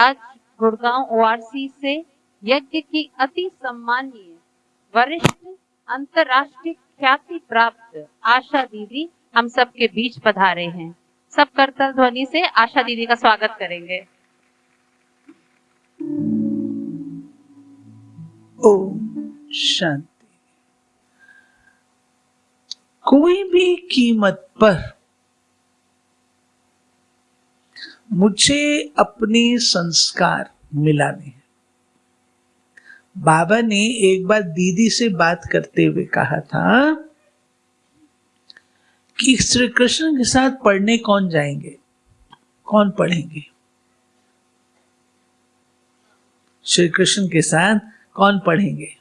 आज गुड़गांव ओआरसी से यज्ञ की अति सम्मानीय वरिष्ठ अंतर्राष्ट्रीय ख्याति प्राप्त आशा दीदी हम सबके बीच पधारे हैं। सब करतल ध्वनि से आशा दीदी का स्वागत करेंगे। ओम शांति। कोई भी कीमत पर मुझे अपने संस्कार मिलाने हैं। बाबा ने एक बार दीदी से बात करते हुए कहा था कि श्री कृष्ण के साथ पढ़ने कौन जाएँगे? कौन पढ़ेंगे? श्री कृष्ण के साथ कौन पढ़ेंगे?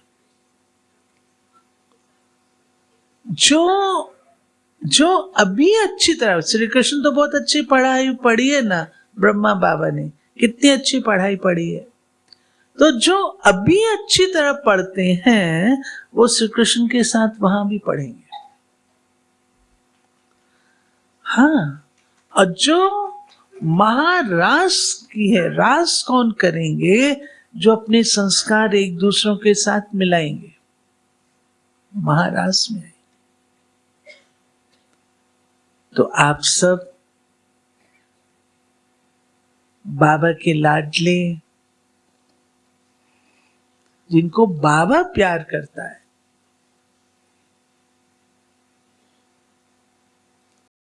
जो जो अभी अच्छी तरह, श्री कृष्ण तो बहुत अच्छी पढ़ाई पढ़ी है ना। ब्रह्मा बाबा ने, कितनी अच्छी पढ़ाई पढ़ी है। तो जो अभी अच्छी तरह पढ़ते हैं, वो श्री कृष्ण के साथ वहाँ भी पढ़ेंगे। हाँ और जो महारास की है रास कौन करेंगे, जो अपने संस्कार एक दूसरों के साथ मिलाएँगे? महारास में तो आप सब बाबा के लाडले जिनको बाबा प्यार करता है।